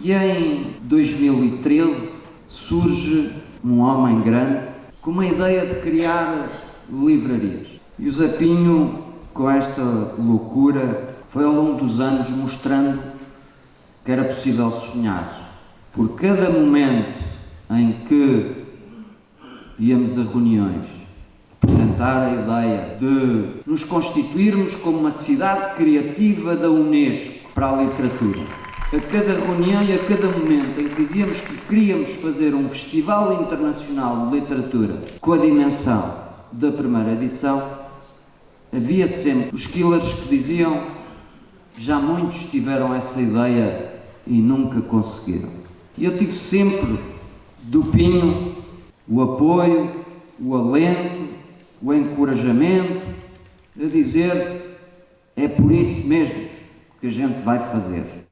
E em 2013 surge um homem grande com uma ideia de criar livrarias. E o Zapinho, com esta loucura, foi ao longo dos anos mostrando que era possível sonhar. Por cada momento em que íamos a reuniões apresentar a ideia de nos constituirmos como uma cidade criativa da Unesco para a literatura. A cada reunião e a cada momento em que dizíamos que queríamos fazer um festival internacional de literatura com a dimensão da primeira edição, havia sempre os killers que diziam já muitos tiveram essa ideia e nunca conseguiram. E eu tive sempre do Pinho o apoio, o alento, o encorajamento a dizer é por isso mesmo que a gente vai fazer.